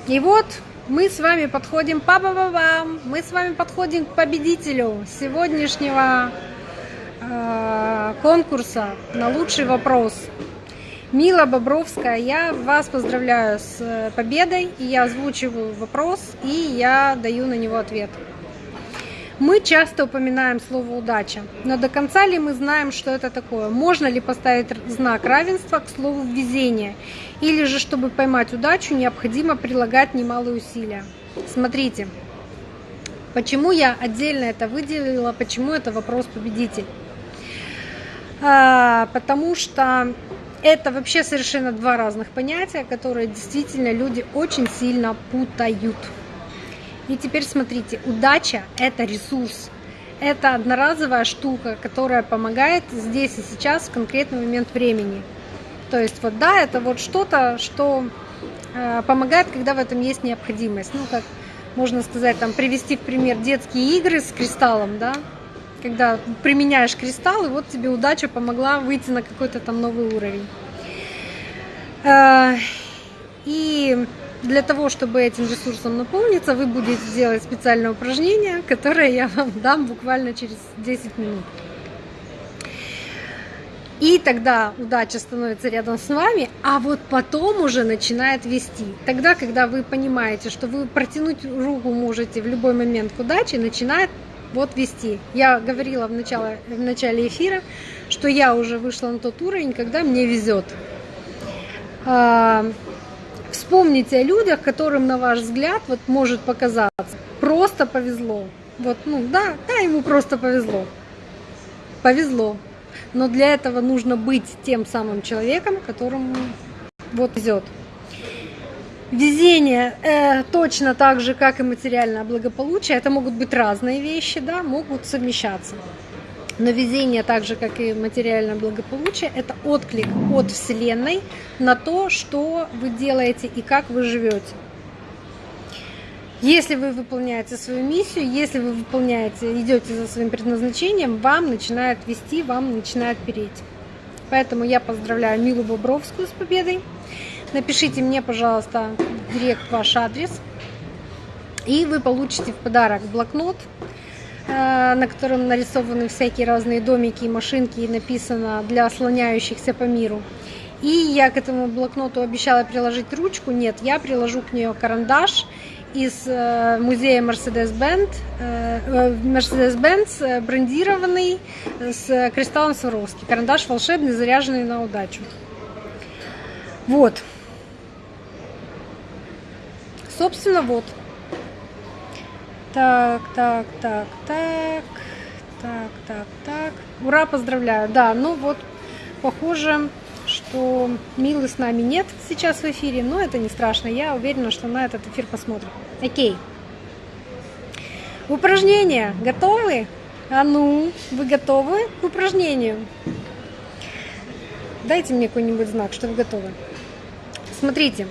и вот мы с вами подходим, па ба ба ба мы с вами подходим к победителю сегодняшнего э, конкурса на лучший вопрос. Мила Бобровская, я вас поздравляю с э, победой, и я озвучиваю вопрос, и я даю на него ответ. Мы часто упоминаем слово «удача», но до конца ли мы знаем, что это такое? Можно ли поставить знак равенства к слову «везение»? Или же, чтобы поймать удачу, необходимо прилагать немалые усилия? Смотрите, почему я отдельно это выделила, почему это вопрос победитель? А, потому что это вообще совершенно два разных понятия, которые действительно люди очень сильно путают. И теперь смотрите, удача – это ресурс. Это одноразовая штука, которая помогает здесь и сейчас в конкретный момент времени. То есть вот да, это вот что-то, что э, помогает, когда в этом есть необходимость. Ну, как можно сказать, там привести в пример детские игры с кристаллом, да, когда применяешь кристалл, и вот тебе удача помогла выйти на какой-то там новый уровень. Э, и для того, чтобы этим ресурсом наполниться, вы будете делать специальное упражнение, которое я вам дам буквально через 10 минут. И тогда удача становится рядом с вами, а вот потом уже начинает вести. Тогда, когда вы понимаете, что вы протянуть руку можете в любой момент к удаче, начинает вот вести. Я говорила в начале, в начале эфира, что я уже вышла на тот уровень, когда мне везет. А, вспомните о людях, которым, на ваш взгляд, вот может показаться, просто повезло. Вот, ну да, да, ему просто повезло. Повезло. Но для этого нужно быть тем самым человеком, которому вот везет. Везение э, точно так же, как и материальное благополучие, это могут быть разные вещи, да, могут совмещаться. Но везение, так же как и материальное благополучие, это отклик от Вселенной на то, что вы делаете и как вы живете. Если вы выполняете свою миссию, если вы выполняете, идете за своим предназначением, вам начинает вести, вам начинает переть. Поэтому я поздравляю Милу Бобровскую с победой. Напишите мне, пожалуйста, директ ваш адрес. И вы получите в подарок блокнот Э, на котором нарисованы всякие разные домики и машинки, и написано «для слоняющихся по миру». И я к этому блокноту обещала приложить ручку. Нет, я приложу к нее карандаш из э, музея Mercedes-Benz, Mercedes-Benz э, брендированный с кристаллом Сваровски. Карандаш волшебный, заряженный на удачу. Вот. Собственно, вот. Так, так, так, так, так, так, так. Ура, поздравляю. Да, ну вот, похоже, что Милы с нами нет сейчас в эфире, но это не страшно. Я уверена, что на этот эфир посмотрим. Окей. Упражнения готовы? А ну, вы готовы к упражнению? Дайте мне какой-нибудь знак, что вы готовы. Смотрите,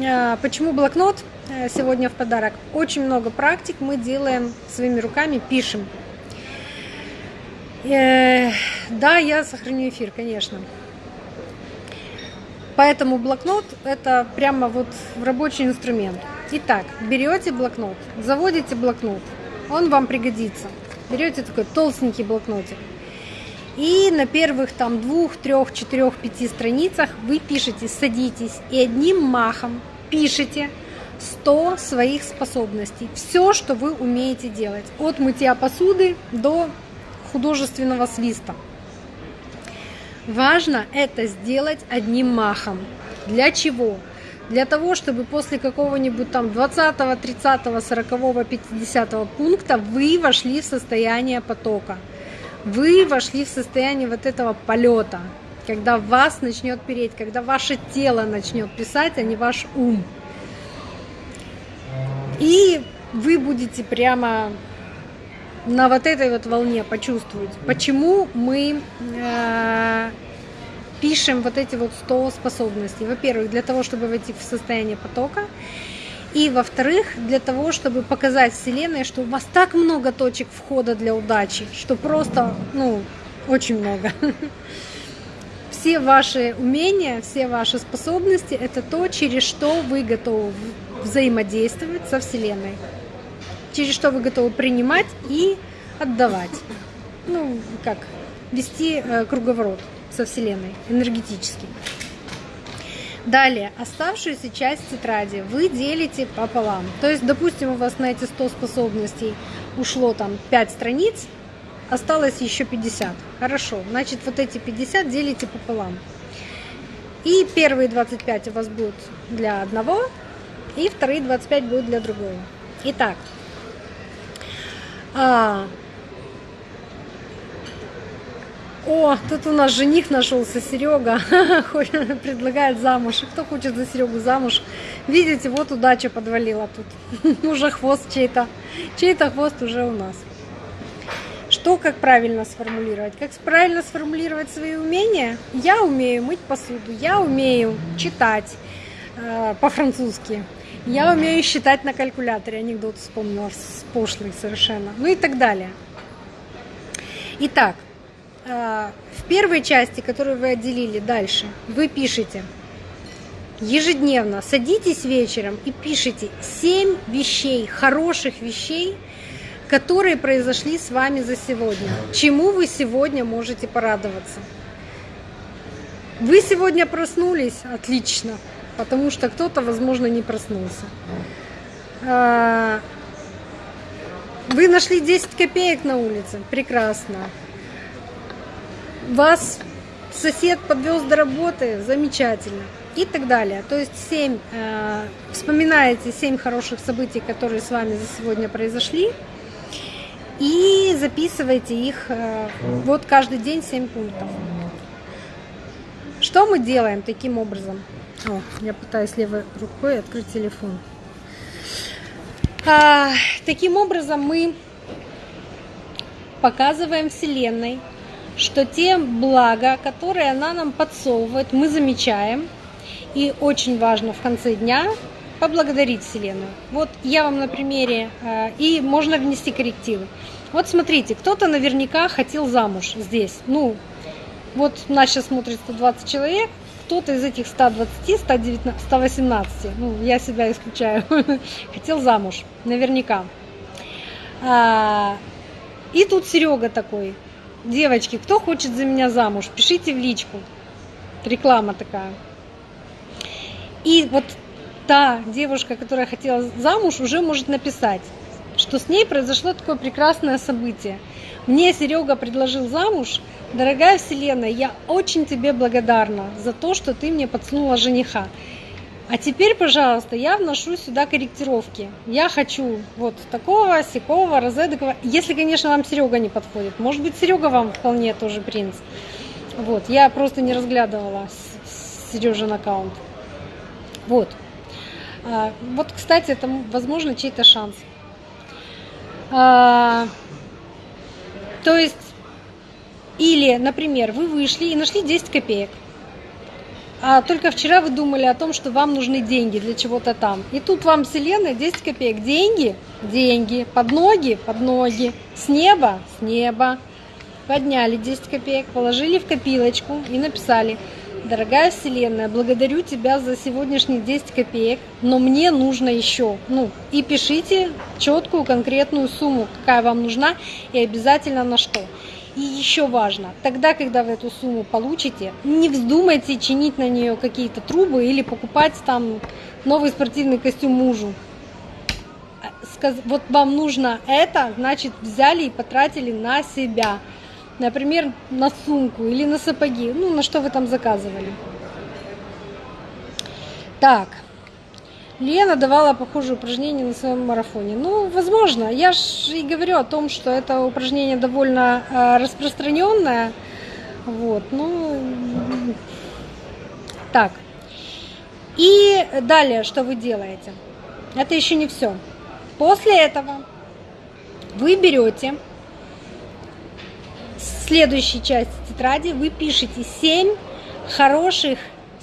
а, почему блокнот? Э, сегодня в подарок. Очень много практик мы делаем своими руками, пишем. Э, да, я сохраню эфир, конечно. Поэтому блокнот это прямо вот рабочий инструмент. Итак, берете блокнот, заводите блокнот, он вам пригодится. Берете такой толстенький блокнотик. И на первых там двух, трех, четырех, пяти страницах вы пишете, садитесь и одним махом пишите 100 своих способностей. Все, что вы умеете делать. От мытья посуды до художественного свиста. Важно это сделать одним махом. Для чего? Для того, чтобы после какого-нибудь там 20, 30, 40, 50 пункта вы вошли в состояние потока. Вы вошли в состояние вот этого полета, когда вас начнет переть, когда ваше тело начнет писать, а не ваш ум. И вы будете прямо на вот этой вот волне почувствовать, почему мы э, пишем вот эти вот 100 способностей. Во-первых, для того, чтобы войти в состояние потока. И во-вторых, для того, чтобы показать Вселенной, что у вас так много точек входа для удачи, что просто, ну, очень много. Все ваши умения, все ваши способности – это то, через что вы готовы взаимодействовать со Вселенной. Через что вы готовы принимать и отдавать. Ну, как, вести э, круговорот со Вселенной энергетически. Далее, оставшуюся часть тетради вы делите пополам. То есть, допустим, у вас на эти 100 способностей ушло там 5 страниц, осталось еще 50. Хорошо, значит, вот эти 50 делите пополам. И первые 25 у вас будут для одного, и вторые 25 будут для другого. Итак, а, о, тут у нас жених нашелся, Серега, предлагает замуж. Кто хочет за Серегу замуж? Видите, вот удача подвалила тут. уже хвост чей-то. Чей-то хвост уже у нас. Что, как правильно сформулировать? Как правильно сформулировать свои умения? Я умею мыть посуду, я умею читать э, по-французски, я умею считать на калькуляторе, анекдот вспомнила, пошлый совершенно, ну и так далее. Итак, а, в первой части, которую вы отделили дальше, вы пишете ежедневно, садитесь вечером и пишите 7 вещей, хороших вещей, которые произошли с вами за сегодня. Чему вы сегодня можете порадоваться? Вы сегодня проснулись? Отлично, потому что кто-то, возможно, не проснулся. А, вы нашли 10 копеек на улице? Прекрасно вас сосед подвез до работы, замечательно. И так далее. То есть 7, э, вспоминаете 7 хороших событий, которые с вами за сегодня произошли, и записывайте их э, вот каждый день 7 пунктов. Что мы делаем таким образом? О, я пытаюсь левой рукой открыть телефон. А, таким образом мы показываем Вселенной, что те блага, которые она нам подсовывает, мы замечаем. И очень важно в конце дня поблагодарить Вселенную. Вот я вам на примере, э, и можно внести коррективы. Вот смотрите, кто-то наверняка хотел замуж здесь. Ну, вот нас сейчас смотрит 120 человек, кто-то из этих 120, 119, 118, ну, я себя исключаю, хотел замуж, наверняка. А, и тут Серега такой, Девочки, кто хочет за меня замуж, пишите в личку. Реклама такая. И вот та девушка, которая хотела замуж, уже может написать, что с ней произошло такое прекрасное событие. Мне Серега предложил замуж. Дорогая Вселенная, я очень тебе благодарна за то, что ты мне подсунула жениха. А теперь, пожалуйста, я вношу сюда корректировки. Я хочу вот такого, сякого, розедокого. Если, конечно, вам Серега не подходит. Может быть, Серега вам вполне тоже принц. Вот, я просто не разглядывала Сережин аккаунт. Вот. А, вот, кстати, это, возможно, чей-то шанс. То есть, или, например, вы вышли и нашли 10 копеек а только вчера вы думали о том, что вам нужны деньги для чего-то там. И тут вам вселенная 10 копеек. Деньги? Деньги. Под ноги? Под ноги. С неба? С неба. Подняли 10 копеек, положили в копилочку и написали дорогая Вселенная, благодарю тебя за сегодняшние 10 копеек, но мне нужно еще. Ну, и пишите четкую, конкретную сумму, какая вам нужна, и обязательно на что. И еще важно, тогда, когда вы эту сумму получите, не вздумайте чинить на нее какие-то трубы или покупать там новый спортивный костюм мужу. Вот вам нужно это, значит, взяли и потратили на себя например, на сумку или на сапоги, ну, на что вы там заказывали. Так, Лена давала похожее упражнение на своем марафоне. Ну, возможно, я же и говорю о том, что это упражнение довольно э, распространенное. Вот, ну, так. И далее, что вы делаете? Это еще не все. После этого вы берете следующей части тетради вы пишете 7 хороших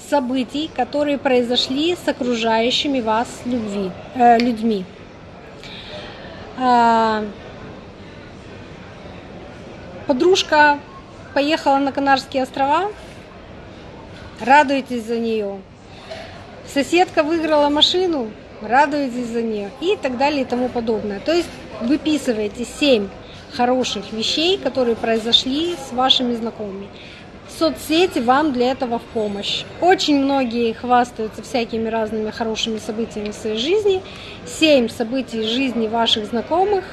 событий, которые произошли с окружающими вас любви, э, людьми. А, подружка поехала на Канарские острова, радуйтесь за нее. Соседка выиграла машину, радуйтесь за нее и так далее и тому подобное. То есть выписываете 7 хороших вещей, которые произошли с вашими знакомыми. Соцсети вам для этого в помощь. Очень многие хвастаются всякими разными хорошими событиями в своей жизни. Семь событий из жизни ваших знакомых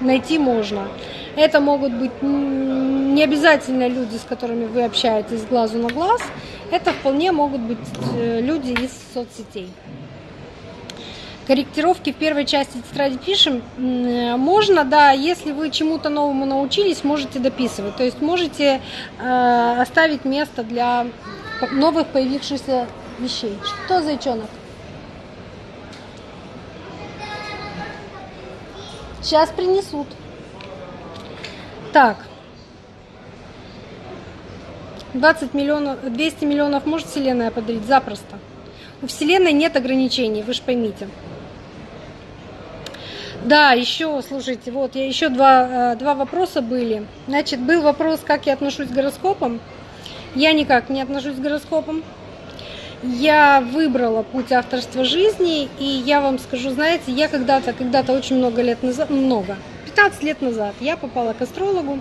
найти можно. Это могут быть не обязательно люди, с которыми вы общаетесь глазу на глаз. Это вполне могут быть э, люди из соцсетей корректировки в первой части тетради пишем. Можно, да, если вы чему-то новому научились, можете дописывать. То есть можете э, оставить место для новых появившихся вещей. Что, зайчонок? Сейчас принесут. Так. 20 миллионов, 200 миллионов может Вселенная подарить? Запросто. У Вселенной нет ограничений, вы же поймите. Да, еще, слушайте, вот я еще два, э, два вопроса были. Значит, был вопрос, как я отношусь к гороскопам. Я никак не отношусь к гороскопам. Я выбрала путь авторства жизни, и я вам скажу, знаете, я когда-то, когда-то очень много лет назад, много, 15 лет назад, я попала к астрологу,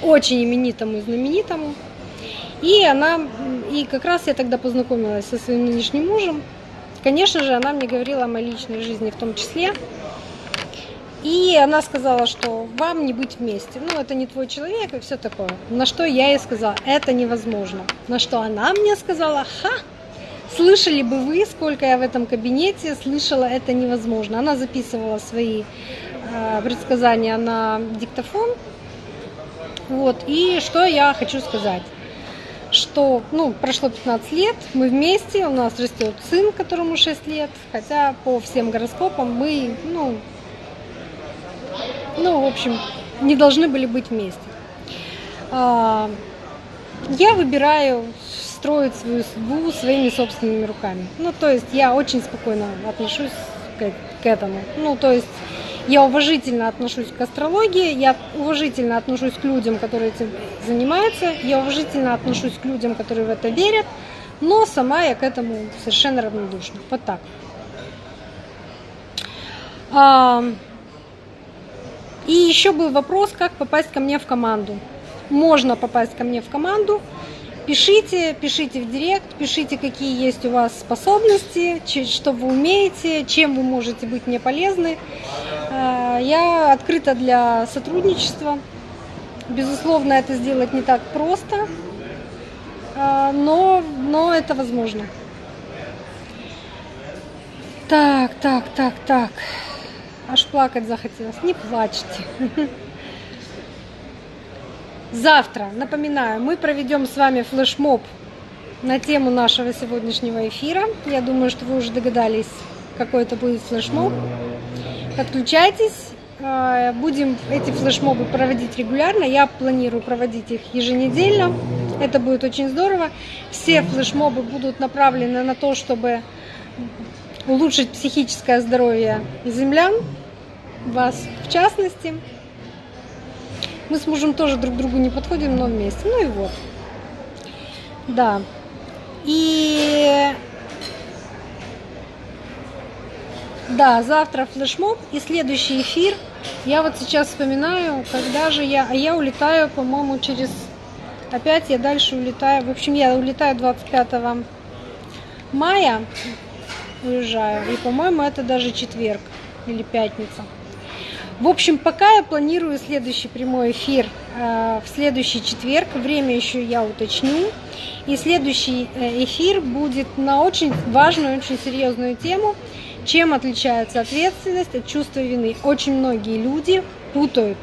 очень именитому и знаменитому, и она, и как раз я тогда познакомилась со своим нынешним мужем. Конечно же, она мне говорила о моей личной жизни в том числе. И она сказала, что вам не быть вместе. Ну, это не твой человек и все такое. На что я ей сказала, это невозможно. На что она мне сказала, ха, слышали бы вы, сколько я в этом кабинете слышала, это невозможно. Она записывала свои э, предсказания на диктофон. Вот, и что я хочу сказать что, ну, прошло 15 лет, мы вместе, у нас растет сын, которому 6 лет, хотя по всем гороскопам мы, ну, ну, в общем, не должны были быть вместе. А, я выбираю строить свою судьбу своими собственными руками. Ну, то есть я очень спокойно отношусь к, к этому. Ну, то есть я уважительно отношусь к астрологии, я уважительно отношусь к людям, которые этим занимаются, я уважительно отношусь к людям, которые в это верят, но сама я к этому совершенно равнодушна. Вот так. А, и еще был вопрос, как попасть ко мне в команду. Можно попасть ко мне в команду. Пишите, пишите в директ, пишите, какие есть у вас способности, что вы умеете, чем вы можете быть мне полезны. А, я открыта для сотрудничества. Безусловно, это сделать не так просто, а, но, но это возможно. Так, так, так, так. Аж плакать захотелось. Не плачьте. Завтра, напоминаю, мы проведем с вами флешмоб на тему нашего сегодняшнего эфира. Я думаю, что вы уже догадались, какой это будет флешмоб. Подключайтесь. А, будем эти флешмобы проводить регулярно. Я планирую проводить их еженедельно. Это будет очень здорово. Все флешмобы будут направлены на то, чтобы улучшить психическое здоровье землян, вас в частности. Мы с мужем тоже друг другу не подходим, но вместе. Ну и вот. Да. И да, завтра флешмоб и следующий эфир. Я вот сейчас вспоминаю, когда же я... А я улетаю, по-моему, через... Опять я дальше улетаю. В общем, я улетаю 25 мая. Уезжаю. И, по-моему, это даже четверг или пятница. В общем, пока я планирую следующий прямой эфир э, в следующий четверг. Время еще я уточню. И следующий э, эфир будет на очень важную, очень серьезную тему. Чем отличается ответственность от чувства вины? Очень многие люди путают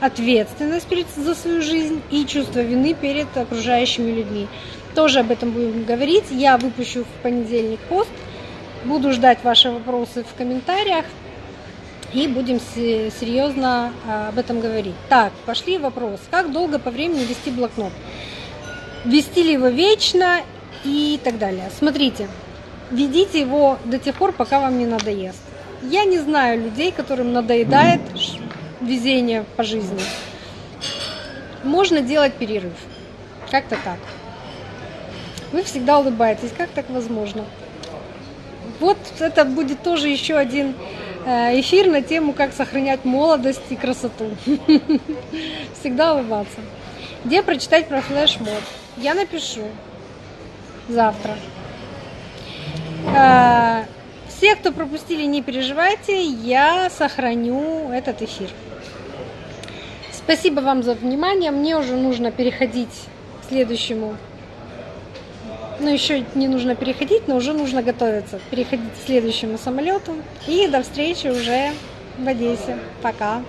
ответственность перед, за свою жизнь и чувство вины перед окружающими людьми. Тоже об этом будем говорить. Я выпущу в понедельник пост. Буду ждать ваши вопросы в комментариях и будем серьезно а, об этом говорить. Так, пошли вопрос. Как долго по времени вести блокнот? Вести ли его вечно и так далее. Смотрите, ведите его до тех пор, пока вам не надоест. Я не знаю людей, которым надоедает везение по жизни. Можно делать перерыв. Как-то так. Вы всегда улыбаетесь. Как так возможно? Вот это будет тоже еще один эфир на тему, как сохранять молодость и красоту. Всегда улыбаться. Где прочитать про флешмоб? Я напишу завтра. Э, все, кто пропустили, не переживайте, я сохраню этот эфир. Спасибо вам за внимание. Мне уже нужно переходить к следующему ну, еще не нужно переходить, но уже нужно готовиться. Переходить к следующему самолету. И до встречи уже в Одессе. Пока.